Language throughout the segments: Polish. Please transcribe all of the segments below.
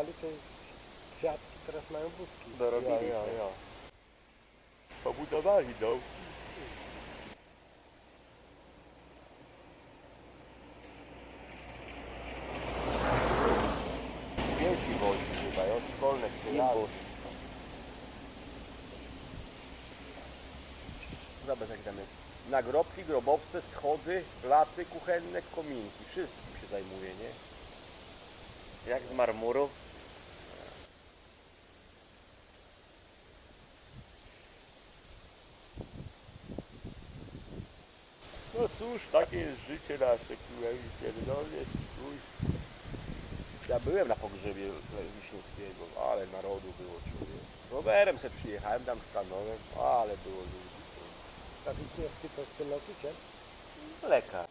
sprzedawali, to kwiatki, teraz mają budki. Dorobili Ja, ja, ja. Pobudowali dom. Dzieci wozi chyba, ja szkolne. Imbus. Zobacz jak tam jest. Nagrobki, grobowce, schody, laty kuchenne, kominki. Wszystkim się zajmuje, nie? Jak z marmuru. Cóż, takie jest życie nasze, kurwa, i pierdolnie, chuj. Ja byłem na pogrzebie Wiśniewskiego, ale narodu było człowiek. Rowerem se przyjechałem, tam stanąłem, ale było ludzi. A Wiśniewski to ten nauczyciel? Lekarz.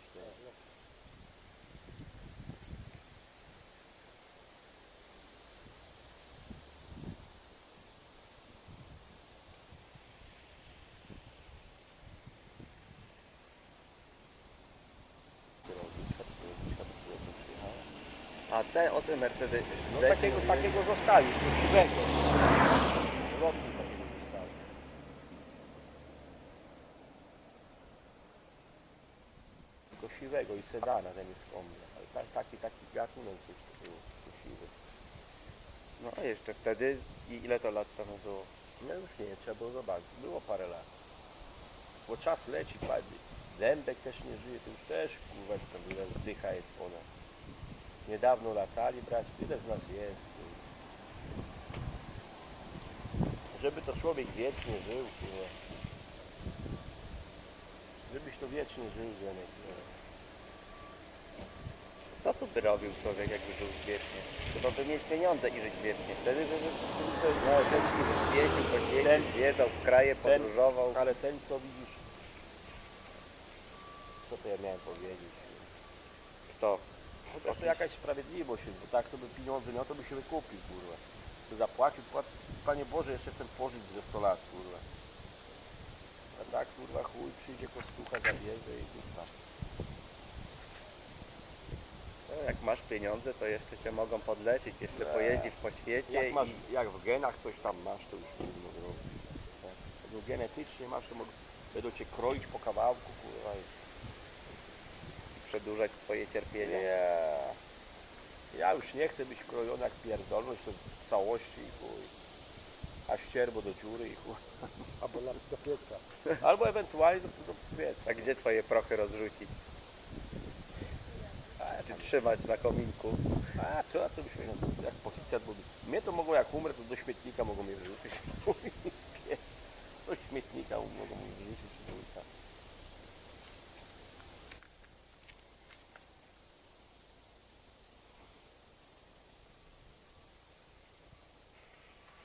A te, o tym Mercedes. No takiego, mówiłem. takiego zostawił, siwego. Lotnik takiego zostawił. Tylko siwego i sedana ten jest komny. Ale ta, taki, taki gatunek coś to siwy. No a jeszcze wtedy, ile to lat temu było? No już nie, trzeba było zobaczyć. Było parę lat. Bo czas leci, padnie. Dębek też nie żyje, to już też kurwa, tam zdycha jest ponad. Niedawno latali, brać, tyle z nas jest. Żeby to człowiek wiecznie żył, kurwa. Żebyś to wiecznie żył, Zenek. Co tu by robił człowiek, jakby żył wiecznie? Chyba by mieć pieniądze i żyć wiecznie. Wtedy by by- by był szczęśliwy. Jeździł po świecie, Ten- zwiedzał kraje, ten- podróżował. Ale ten, co widzisz... Co to ja miałem powiedzieć? Kto? Po prostu jakaś sprawiedliwość jest, bo tak to by pieniądze miał, to by się wykupił, kurwa. By zapłacił. Panie Boże, jeszcze chcę pożyć ze 100 lat, kurwa. A tak, kurwa, chuj, przyjdzie kostucha, zabierze i kurwa. No, jak masz pieniądze, to jeszcze cię mogą podleczyć, jeszcze Nie. pojeździsz po świecie Jak, masz, i jak w genach coś tam masz, to już trudno zrobić. Jak genetycznie masz, to mogą, będą cię kroić po kawałku, kurwa. Przedłużać twoje cierpienie. Nie. Ja już nie chcę być krojony jak pierdolność, to w całości i chuj. A ścierbo do dziury i chuj. Albo na, do pieca. Albo ewentualnie do, do pieca. A gdzie twoje prochy rozrzucić? A, Czy trzymać na kominku? a to, a to byśmy, jak policjant był. Mnie to mogło, jak umrę, to do śmietnika mogą mnie wyrzucić. Pies. Do śmietnika mogą mnie wyrzucić. chuj tam.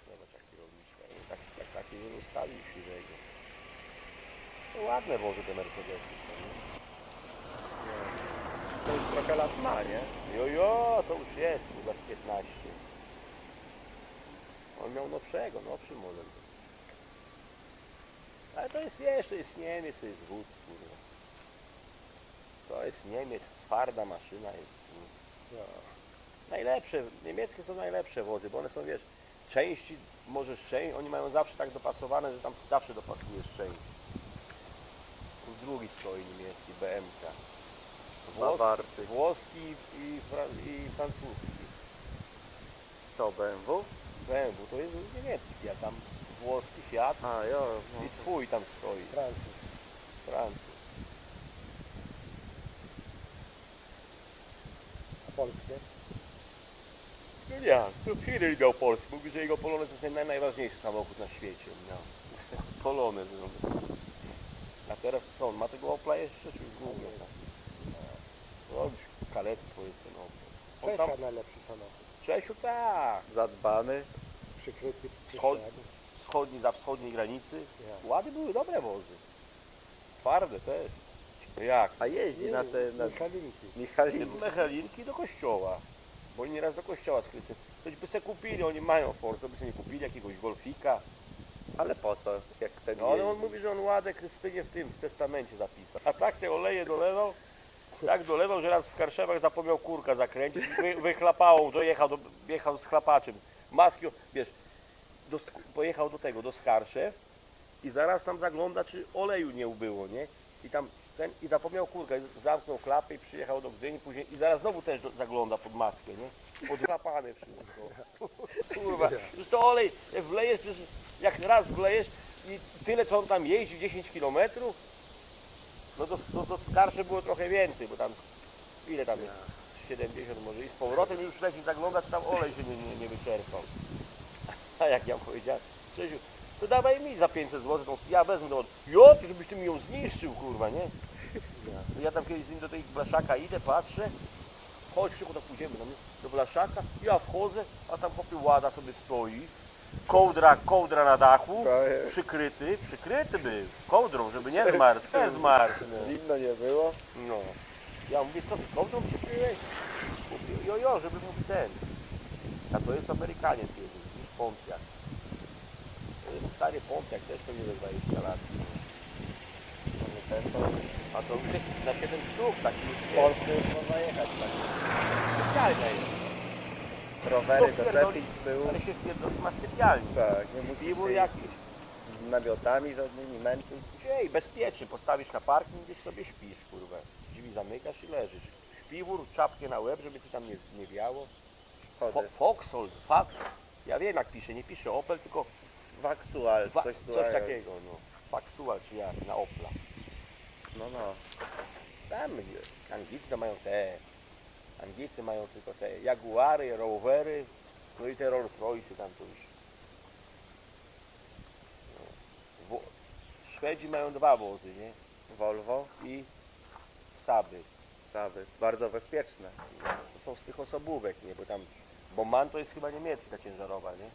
Zobacz jaki rolniczka. Tak, tak, taki nie ustawił siwego. To ładne wozy te Mercedesy są, nie? To już trochę lat ma, nie? Jo, jo, to już jest, chyba z 15. On miał nowszego, nowszy model. Ale to jest, wiesz, to jest Niemiec, to jest wóz, kurwa. To jest Niemiec, twarda maszyna jest. kurwa. Najlepsze, niemieckie są najlepsze wozy, bo one są, wiesz, części, możesz część, oni mają zawsze tak dopasowane, że tam zawsze dopasujesz część. Tu drugi stoi niemiecki, BMK. Bawarczyk. włoski i, fra, i francuski. Co, BMW? BMW to jest niemiecki, a tam włoski Fiat A, jo. No. i twój tam stoi, Francuz. Francuz. A polskie? No nie, to Hiryl miał Polskę, mówi, że jego Polonez jest naj, najważniejszy samochód na świecie. No. Polonez. no. A teraz co, on ma tego Opla jeszcze, czy już głównie? No, już kalectwo jest ten Opel. On tam, Czesza najlepszy samochód. Czesiu tak, Zadbany. Przykryty Schod- przysiadem. wschodni, za wschodniej granicy. Ja. Łady były dobre wozy. Twarde też. Jak? A jeździ na te na Michalinki. Michalinki. Mechalinki do kościoła. Bo oni nieraz do kościoła z Chrystusem. Ktoś by se kupili, oni mają Force, by sobie nie kupili jakiegoś Golfika. Ale po co, jak ten No ale on mówi, że on ładę Krystynie w tym w testamencie zapisał. A tak te oleje dolewał, Tak dolewał, że raz w Skarszewach zapomniał kurka zakręcić, wy, wychlapało, dojechał, do, jechał z chlapaczem. Maski, wiesz, do, pojechał do tego, do Skarszew i zaraz tam zagląda, czy oleju nie ubyło, nie? I tam ten, i zapomniał kurka, zamknął klapę i przyjechał do Gdyni później i zaraz znowu też do, zagląda pod maskę, nie? Odchlapane wszystko. Kurwa, już to olej, jak wlejesz, przecież jak raz wlejesz i tyle co on tam jeździ, 10 kilometrów, no to, to, to skarsze było trochę więcej, bo tam ile tam jest? 70 może i z powrotem już leci zagląda, czy tam olej się nie, nie, nie wyczerpał. A jak ja powiedziałem, Czesiu, to dawaj mi za 500 zł, tą, ja wezmę to, jo, ty żebyś ty mi ją zniszczył, kurwa, nie? Ja, tam kiedyś z nim do tej blaszaka idę, patrzę, chodź szybko, to pójdziemy do, mnie, do blaszaka, ja wchodzę, a tam chłopie łada sobie stoi, kołdra, kołdra na dachu, przykryty, przykryty był, kołdrą, żeby nie zmarł, nie zmarł. No. Zimno nie było. No. Ja mówię, co ty kołdrą przykryłeś? Mówię, jo, jo, żeby mówi ten. A to jest Amerykaniec jeden, niż Pontiac. To jest stary Pontiac, też pewnie ze 20 lat. A to już jest na 7 sztuk, taki już Polsce już można jechać tak. sypialnia jest. Rowery doczepić z tyłu. Ale się wpierdolić ma sypialni. Tak, nie musisz Piwo się jakiś. z namiotami żadnymi męczyć. Ej, bezpiecznie, postawisz na parking, gdzieś sobie śpisz, kurwa. Drzwi zamykasz i leżysz. Śpiwór, czapkę na łeb, żeby ci tam nie, nie wiało. Fo Chody. Foxhol, fuck. Ja wiem jak pisze, nie pisze Opel, tylko Waxual, Wa- coś, takiego, no. Faxual czy jak, na Opla. No no. Tam Anglicy mają te, Anglicy mają tylko te Jaguary, Rowery, no i te Rolls Royce tam to już. No. Szwedzi mają dwa wozy, nie? Volvo, I Saby. Saby. Bardzo bezpieczne. To są z tych osobówek, nie? Bo tam, bo MAN to jest chyba niemiecki ta ciężarowa, nie?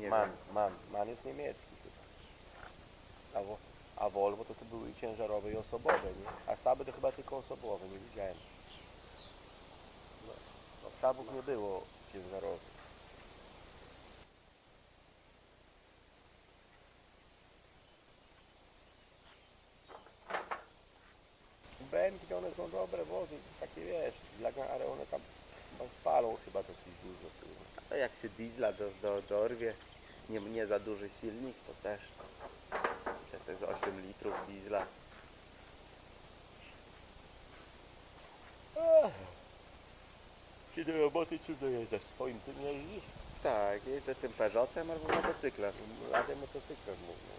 Nie MAN, wiem. MAN, MAN jest niemiecki chyba. A, a Volvo to, to były i ciężarowe i osobowe, nie? A Saby to chyba tylko osobowe, nie widziałem. Sabów nie było ciężarowych. BMW one są dobre wozy, takie wiesz, dla, ale one tam, palą chyba dosyć dużo. A jak się diesla do, do, dorwie, nie, nie za duży silnik, to też. To jest 8 litrów diesla. Ech. Czy do roboty czy dojeżdżasz? Swoim tym jeździsz? Tak, jeżdżę tym Peugeotem albo motocyklem. A motocyklem mówię.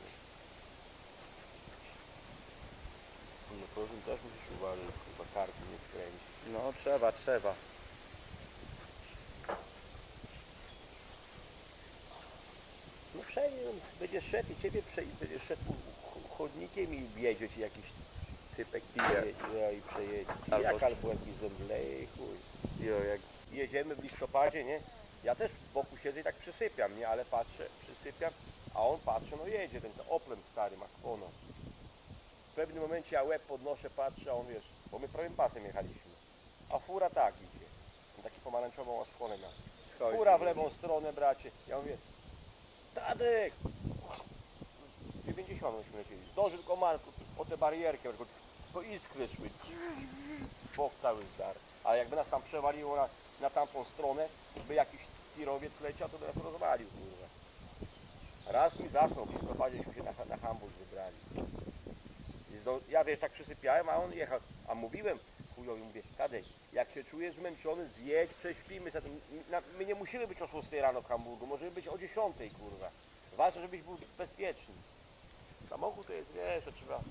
No tym też musisz uważać, chyba karty nie skręcić. No trzeba, trzeba. No przejdzie, będziesz szedł i ciebie prze, będziesz szedł ch- chodnikiem i wjedzie ci jakiś typek Pije. i przejedzie. Albo- Jak albo jakiś zemdleje chuj. Jo, jak jedziemy w listopadzie, nie? Ja też z boku siedzę i tak przysypiam, nie? Ale patrzę, przysypiam, a on patrzy, no jedzie, ten Oplem stary ma spono. W pewnym momencie ja łeb podnoszę, patrzę, a on wiesz, bo my prawym pasem jechaliśmy. A fura tak idzie. On taki pomarańczową osłonę schodzi. Fura w lewą stronę, bracie. Ja mówię, Tadek! 90 myśmy lecieli. Zdążył tylko Marku o tę barierkę, tylko to iskry szły. Bok cały zdar. A jakby nas tam przewaliło na, na tamtą stronę, by jakiś tirowiec leciał, to by nas rozwalił, kurwa. Raz mi zasnął, w listopadźeśmy się na, na Hamburg wybrali. Ja wiesz, tak przysypiałem, a on jechał. A mówiłem chujowi, mówię, Tadek, jak się czujesz zmęczony, zjedź, prześpimy. Na- My nie musimy być o 6 rano w Hamburgu, możemy być o 10, kurwa. Ważne, żebyś był bezpieczny. Samochód to jest, wiesz, to trzeba...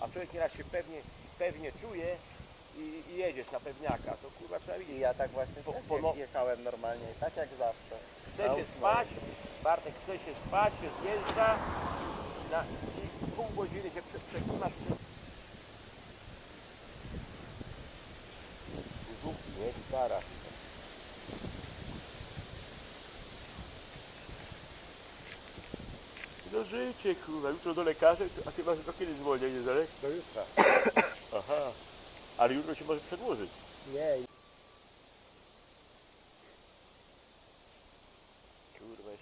A człowiek nieraz się pewnie, pewnie czuje i, i jedziesz na pewniaka, to kurwa trzeba I widzieć. ja tak właśnie Po- po no- jechałem normalnie, tak jak zawsze. Chce się spać, Bartek chce się spać, się zjeżdża na, i pół godziny się prze, przekimasz przez... Suzuki, nie? Gitara. No życie, kurwa, jutro do lekarza, a ty masz do kiedy zwolnienie, Zarek? Do jutra. Aha, ale jutro się może przedłużyć. Nie, Kurwa,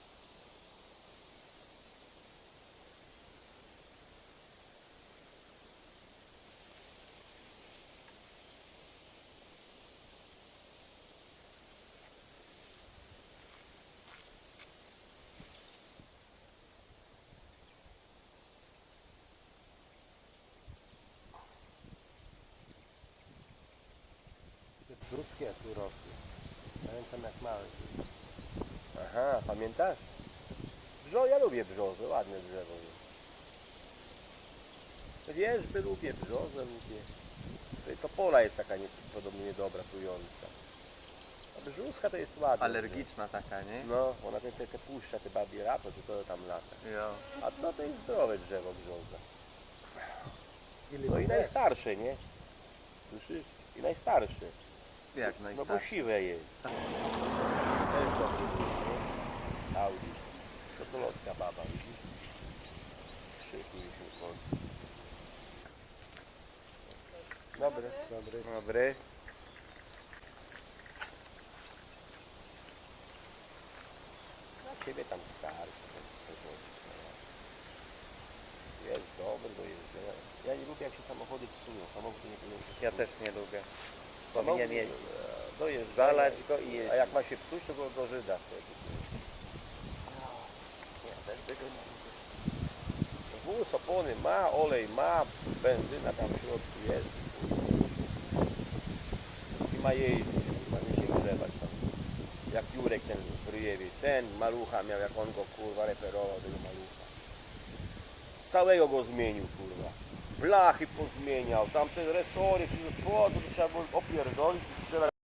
Brzuskie tu rosły. Pamiętam jak mały. Aha, pamiętasz? Brzo, ja lubię brzozę, ładne drzewo jest. Wierzby lubię, brzozę lubię. To pola jest taka nie, podobnie niedobra, trująca. A brzuska to jest ładna. Alergiczna taka, nie? No, ona te, te, te puszcza, te babie czy to tam lata. Jo. A no to jest zdrowe drzewo brzoza. No i najstarsze, nie? Słyszysz? I najstarsze. Jak No bo najstarszy? siwe jest. Też dobry wóz, nie? Audi. To to lotka baba, widzisz? Szykuj się w Polsce. Dobry. Dobry. Dobry. Na ciebie tam starczy. to- to no. Jest dobry do jeżdżenia. Ja nie lubię jak się samochody psują. Samochód nie powinien się Ja psuć. też nie lubię. Powinien jeździć. e, Do jeżdżenia. Zalać go i A jeździć. jak ma się psuć, to go do Żyda wtedy. Ja też tego nie lubię. Wóz opony ma, olej ma, benzyna tam w środku jest. I ma jeździć, ma nie się grzewać tam. Jak Jurek ten w Ryjewie, ten malucha miał, jak on go kurwa reperował tego malucha. Całego go zmienił kurwa. Blachy pozmieniał, tamte resory, po co to trzeba było opierdolić